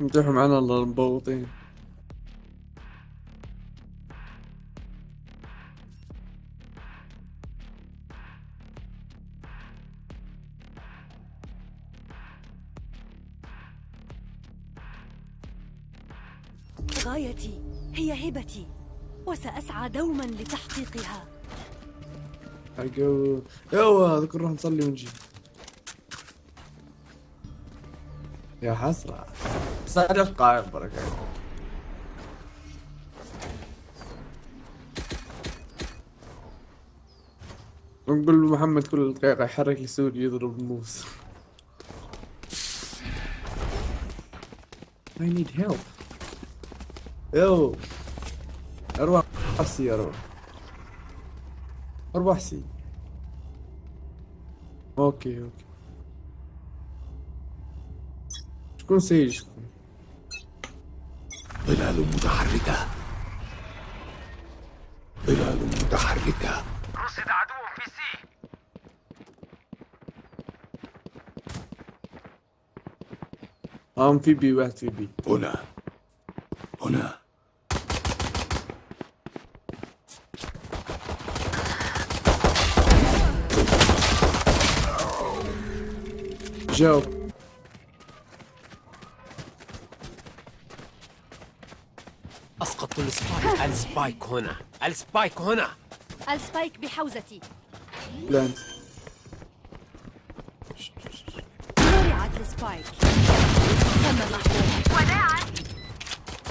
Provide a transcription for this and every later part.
امتحوا معنا الله المبوطين. غايتي هي هبتي وسأسعى دوما لتحقيقها. حقو يوا ذكر نروح نصلي ونجي. يا حسرة. صدق قائم بركة. ونقول محمد كل دقيقة يحرك لسوري يضرب الموس I need help. يو. أروح سي أروح. اربح سي أوكي أوكي. شكون سي شكون ظلال متحركة. ظلال متحركة. رصد عدو في سي. أم في بي واحد في بي. هنا. هنا. جاوب اسقطت السبايك. السبايك هنا. السبايك هنا. السبايك بحوزتي. بلانت. زرعت السبايك. تم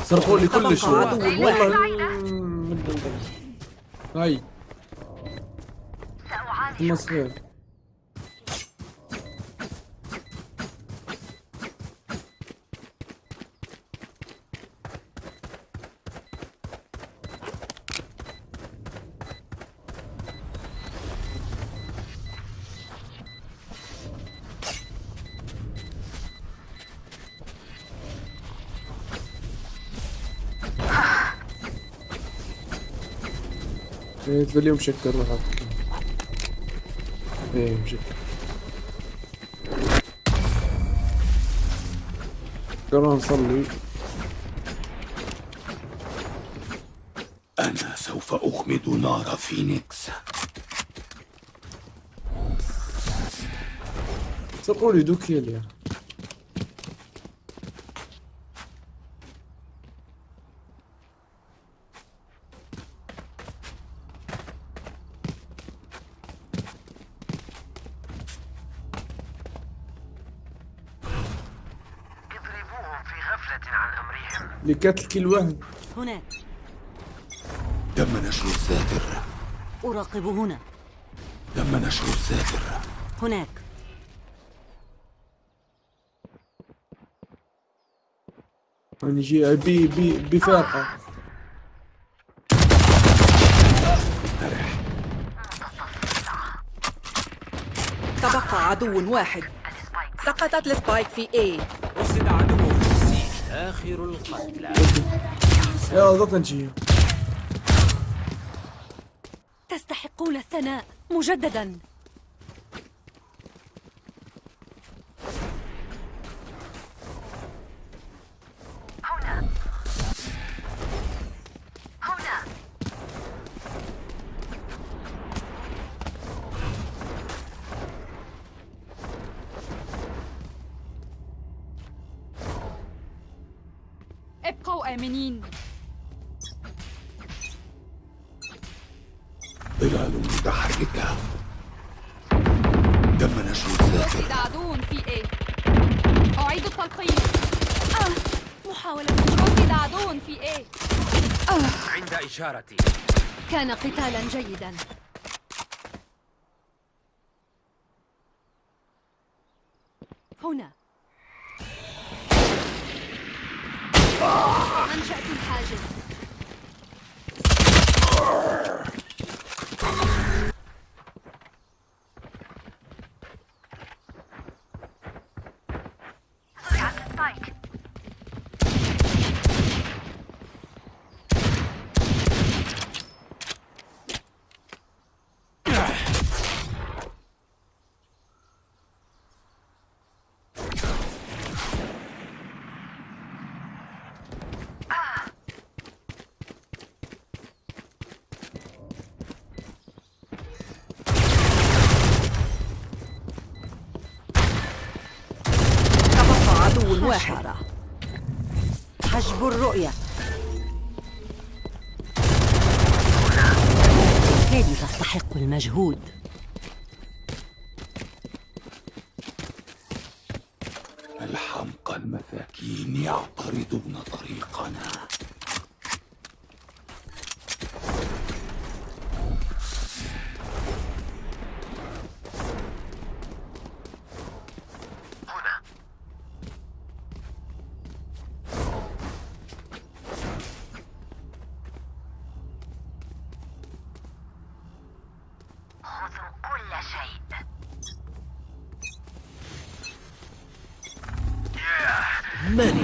سرقوا لي كل شيء والله. هاي. مسخير إيه تبلي مشكر راح إيه مشكر قررنا نصلي. أنا سوف أخمد نار فينيكس. سرقوا لي دوكيل يا اضربوهم لقتل كل واحد. هناك. تم نشر الساتر أراقب هنا. تم نشر الساتر هناك. يعني جي بي بي بفاقة تبقى عدو واحد. سقطت السبايك في A. رصد عدو آخر القتلى. يا ضغط نجي تستحقون الثناء مجددا. ابقوا آمنين. ظلال متحركة. تم نشر رصد عدو في A أعيد التلقيم. آه. محاولة رصد عدو في A عند إشارتي. كان قتالا جيدا. هنا. Untracking Pajan. حجب الرؤية. هذه تستحق المجهود؟ الحمقى المساكين يعترضون طريقنا. Many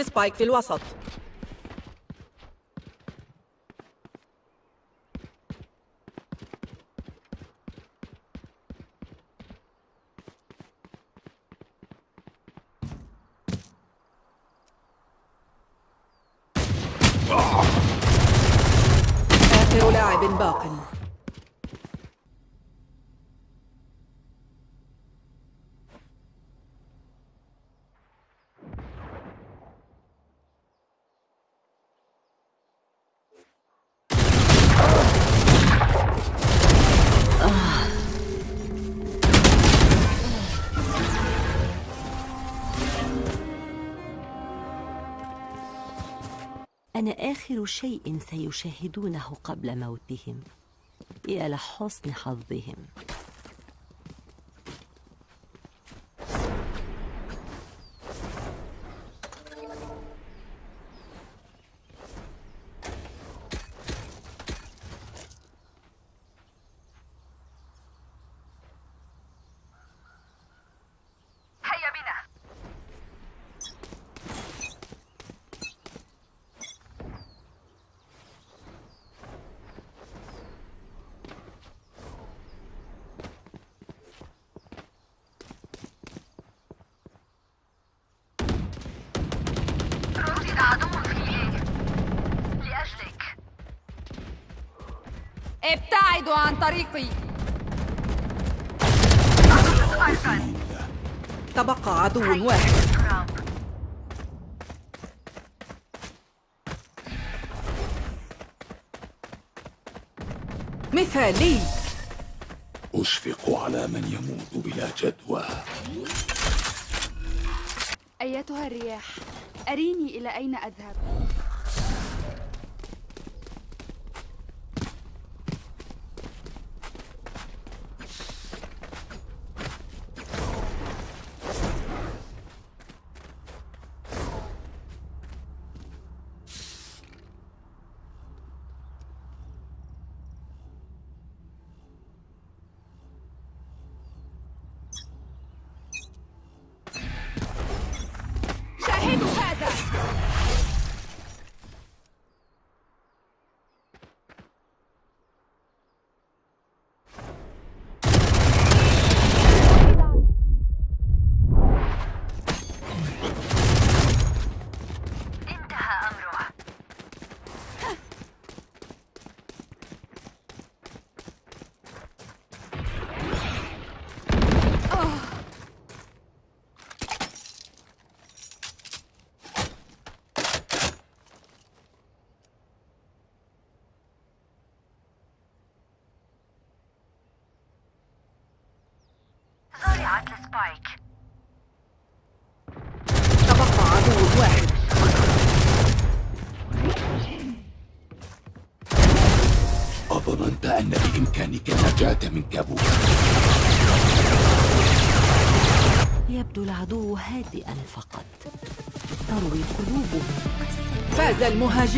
السبايك في الوسط. آخر لاعب باق. أنا آخر شيء سيشاهدونه قبل موتهم. يا لحسن حظهم. ابتعدوا عن طريقي. تبقى عدو واحد. مثالي. أشفق على من يموت بلا جدوى. أيتها الرياح أريني إلى أين أذهب شاهدوا هذا انتهى أمره زرعت السبايك تبقى عدو واحد أظننت أن بإمكانك النجاة من كابوس يبدو العدو هادئا فقط. تروي قلوبهم. فاز المهاجم